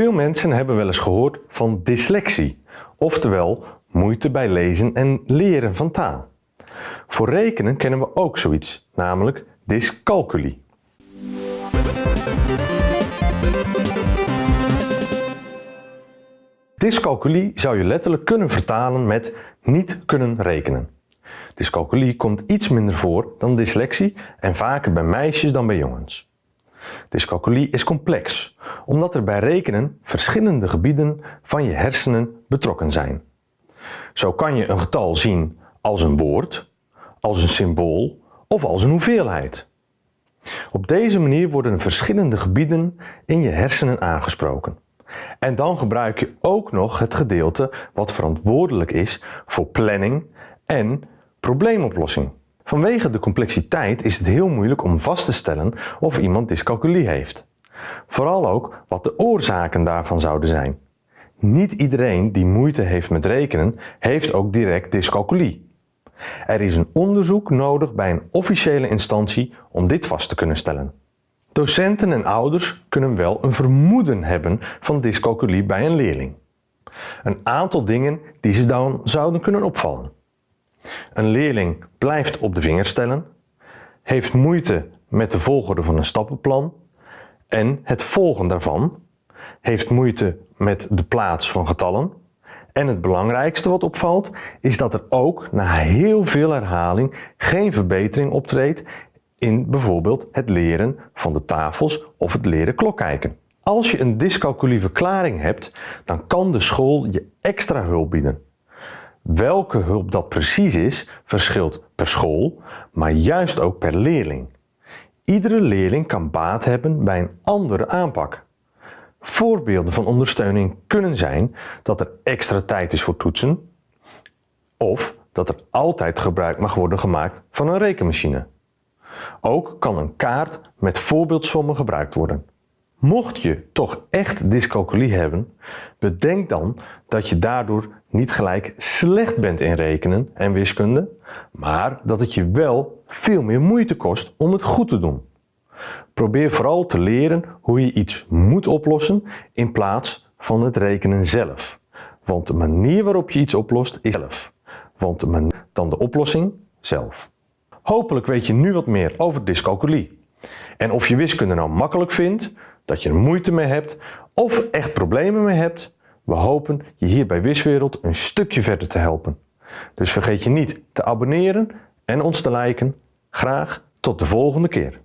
Veel mensen hebben wel eens gehoord van dyslexie, oftewel moeite bij lezen en leren van taal. Voor rekenen kennen we ook zoiets, namelijk dyscalculie. Dyscalculie zou je letterlijk kunnen vertalen met niet kunnen rekenen. Dyscalculie komt iets minder voor dan dyslexie en vaker bij meisjes dan bij jongens. Dyscalculie is complex, omdat er bij rekenen verschillende gebieden van je hersenen betrokken zijn. Zo kan je een getal zien als een woord, als een symbool of als een hoeveelheid. Op deze manier worden verschillende gebieden in je hersenen aangesproken. En dan gebruik je ook nog het gedeelte wat verantwoordelijk is voor planning en probleemoplossing. Vanwege de complexiteit is het heel moeilijk om vast te stellen of iemand dyscalculie heeft. Vooral ook wat de oorzaken daarvan zouden zijn. Niet iedereen die moeite heeft met rekenen heeft ook direct dyscalculie. Er is een onderzoek nodig bij een officiële instantie om dit vast te kunnen stellen. Docenten en ouders kunnen wel een vermoeden hebben van dyscalculie bij een leerling. Een aantal dingen die ze dan zouden kunnen opvallen. Een leerling blijft op de vinger stellen, heeft moeite met de volgorde van een stappenplan en het volgen daarvan, heeft moeite met de plaats van getallen en het belangrijkste wat opvalt is dat er ook na heel veel herhaling geen verbetering optreedt in bijvoorbeeld het leren van de tafels of het leren klokkijken. Als je een dyscalculieverklaring hebt, dan kan de school je extra hulp bieden. Welke hulp dat precies is, verschilt per school, maar juist ook per leerling. Iedere leerling kan baat hebben bij een andere aanpak. Voorbeelden van ondersteuning kunnen zijn dat er extra tijd is voor toetsen of dat er altijd gebruik mag worden gemaakt van een rekenmachine. Ook kan een kaart met voorbeeldsommen gebruikt worden. Mocht je toch echt dyscalculie hebben, bedenk dan dat je daardoor niet gelijk slecht bent in rekenen en wiskunde, maar dat het je wel veel meer moeite kost om het goed te doen. Probeer vooral te leren hoe je iets moet oplossen in plaats van het rekenen zelf. Want de manier waarop je iets oplost is zelf. Want dan de oplossing zelf. Hopelijk weet je nu wat meer over dyscalculie. En of je wiskunde nou makkelijk vindt, dat je er moeite mee hebt of echt problemen mee hebt, we hopen je hier bij Wiswereld een stukje verder te helpen. Dus vergeet je niet te abonneren en ons te liken. Graag tot de volgende keer.